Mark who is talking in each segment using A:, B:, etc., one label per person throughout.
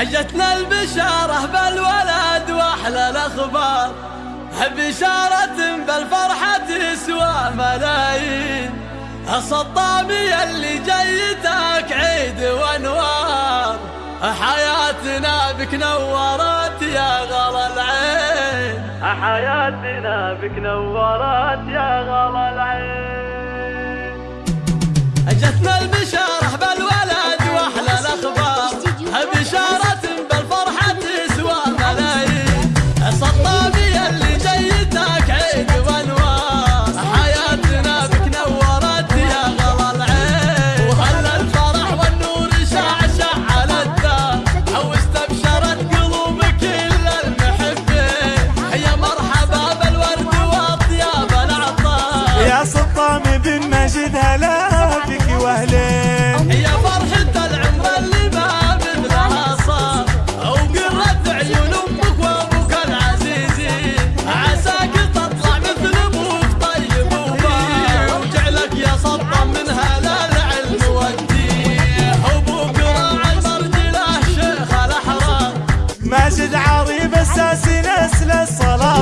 A: أجتنا البشارة بالولد وأحلى الأخبار. بشارة بالفرحة تسوى ملايين. الصطامي اللي جيتك عيد وأنوار. حياتنا بك نورت يا غلا العين.
B: حياتنا بك نورت يا غلا العين.
C: yarattı.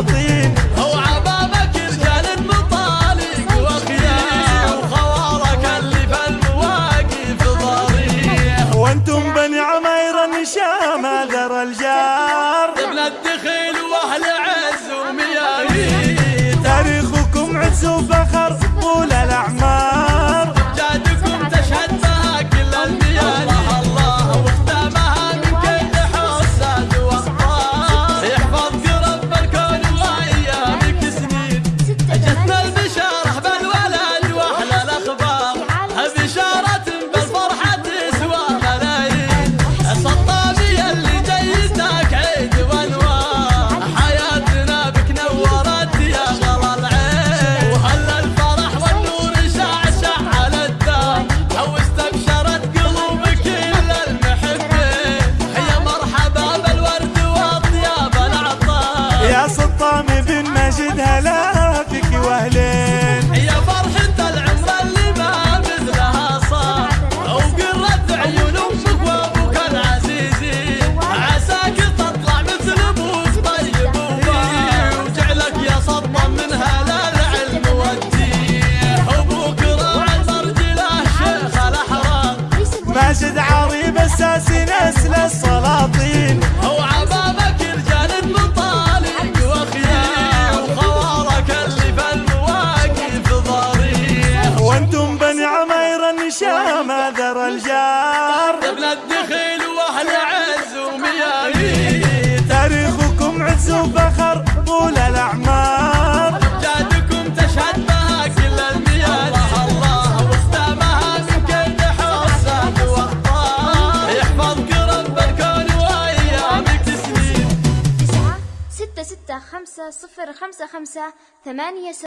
C: الشياطين
A: هو عظامك رجال المطالق واخيار وخوارك اللي في المواقف ضريح.
C: وأنتم بني عمير النشام ذر الجار.
A: ابن الدخيل وأهل عز ومياري
C: تاريخكم عز وفخر قدر الجار.
A: قبل الدخيل واهل عز وميامي
C: تاريخكم عز وفخر طول الأعمار.
A: جادكم تشهد بها كل الميادين الله واستامها من كل حسن واخطار يحفظك رب الكون وايامك سنين
D: 9 6 6 5 0 5 5 8